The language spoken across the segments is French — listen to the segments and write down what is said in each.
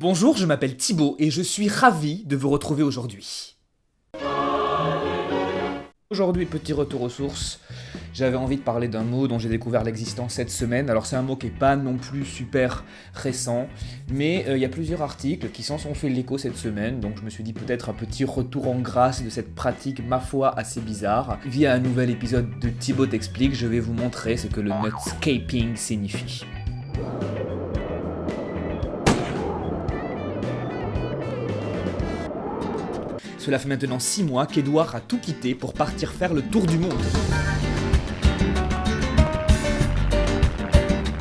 Bonjour, je m'appelle Thibaut et je suis ravi de vous retrouver aujourd'hui. Aujourd'hui, petit retour aux sources. J'avais envie de parler d'un mot dont j'ai découvert l'existence cette semaine. Alors c'est un mot qui n'est pas non plus super récent, mais euh, il y a plusieurs articles qui s'en sont fait l'écho cette semaine, donc je me suis dit peut-être un petit retour en grâce de cette pratique, ma foi, assez bizarre. Via un nouvel épisode de Thibaut t'explique, je vais vous montrer ce que le nutscaping signifie. Cela fait maintenant 6 mois qu'Edouard a tout quitté pour partir faire le tour du monde.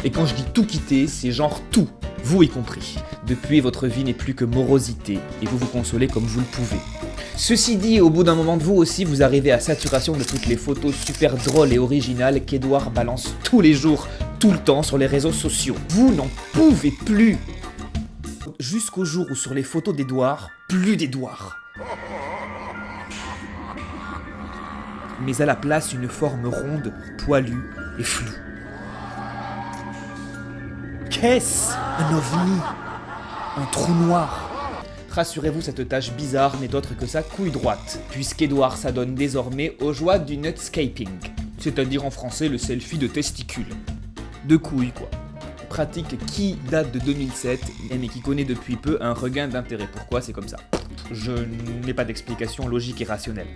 Et quand je dis tout quitter, c'est genre tout, vous y compris. Depuis, votre vie n'est plus que morosité, et vous vous consolez comme vous le pouvez. Ceci dit, au bout d'un moment de vous aussi, vous arrivez à saturation de toutes les photos super drôles et originales qu'Edouard balance tous les jours, tout le temps sur les réseaux sociaux. Vous n'en pouvez plus Jusqu'au jour où sur les photos d'Edouard, plus d'Edouard. Mais à la place, une forme ronde, poilue et floue. Qu'est-ce Un ovni? Un trou noir Rassurez-vous, cette tâche bizarre n'est autre que sa couille droite, puisqu'Edouard s'adonne désormais aux joies du nutscaping, c'est-à-dire en français le selfie de testicules. De couilles, quoi. Pratique qui date de 2007, mais qui connaît depuis peu un regain d'intérêt. Pourquoi? C'est comme ça Je n'ai pas d'explication logique et rationnelle.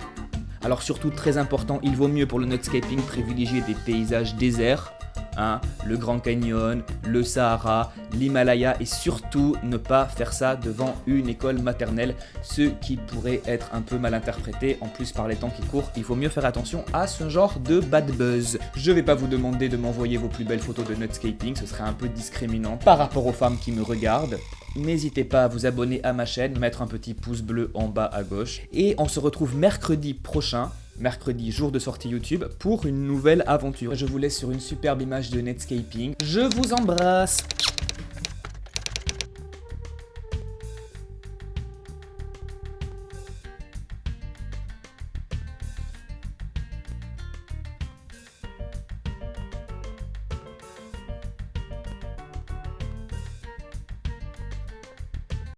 Alors surtout très important, il vaut mieux pour le nutscaping privilégier des paysages déserts, hein, le Grand Canyon, le Sahara, l'Himalaya et surtout ne pas faire ça devant une école maternelle, ce qui pourrait être un peu mal interprété, en plus par les temps qui courent, il faut mieux faire attention à ce genre de bad buzz. Je vais pas vous demander de m'envoyer vos plus belles photos de nutscaping, ce serait un peu discriminant par rapport aux femmes qui me regardent, N'hésitez pas à vous abonner à ma chaîne, mettre un petit pouce bleu en bas à gauche. Et on se retrouve mercredi prochain, mercredi jour de sortie YouTube, pour une nouvelle aventure. Je vous laisse sur une superbe image de Netscaping. Je vous embrasse